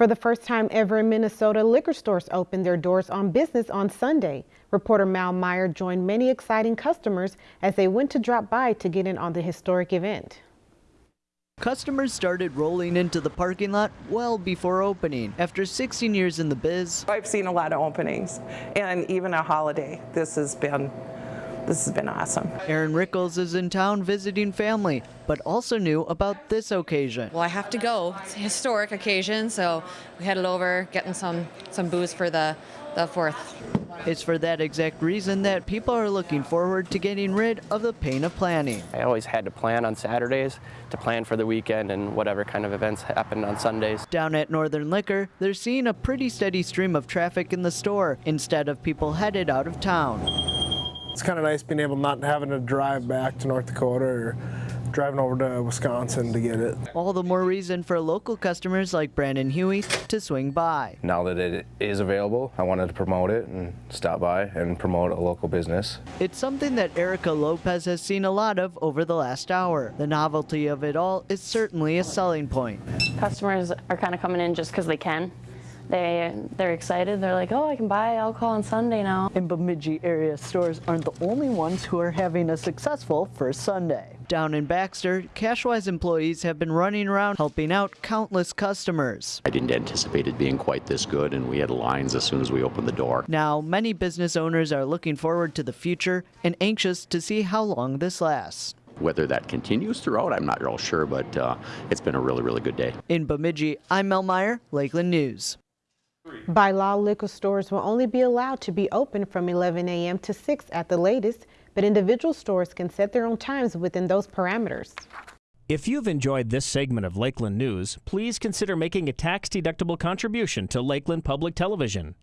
For the first time ever in Minnesota, liquor stores opened their doors on business on Sunday. Reporter Mal Meyer joined many exciting customers as they went to drop by to get in on the historic event. Customers started rolling into the parking lot well before opening. After 16 years in the biz, I've seen a lot of openings and even a holiday. This has been this has been awesome. Aaron Rickles is in town visiting family, but also knew about this occasion. Well, I have to go. It's a historic occasion, so we headed over, getting some some booze for the the fourth. It's for that exact reason that people are looking forward to getting rid of the pain of planning. I always had to plan on Saturdays to plan for the weekend and whatever kind of events happened on Sundays. Down at Northern Liquor, they're seeing a pretty steady stream of traffic in the store instead of people headed out of town. It's kind of nice being able not having to drive back to North Dakota or driving over to Wisconsin to get it. All the more reason for local customers like Brandon Huey to swing by. Now that it is available, I wanted to promote it and stop by and promote a local business. It's something that Erica Lopez has seen a lot of over the last hour. The novelty of it all is certainly a selling point. Customers are kind of coming in just because they can they they're excited. They're like, oh, I can buy alcohol on Sunday now. In Bemidji area stores aren't the only ones who are having a successful first Sunday. Down in Baxter, Cash Wise employees have been running around helping out countless customers. I didn't anticipate it being quite this good, and we had lines as soon as we opened the door. Now, many business owners are looking forward to the future and anxious to see how long this lasts. Whether that continues throughout, I'm not real sure, but uh, it's been a really, really good day. In Bemidji, I'm Mel Meyer, Lakeland News. By law, liquor stores will only be allowed to be open from 11 a.m. to 6 at the latest, but individual stores can set their own times within those parameters. If you've enjoyed this segment of Lakeland News, please consider making a tax-deductible contribution to Lakeland Public Television.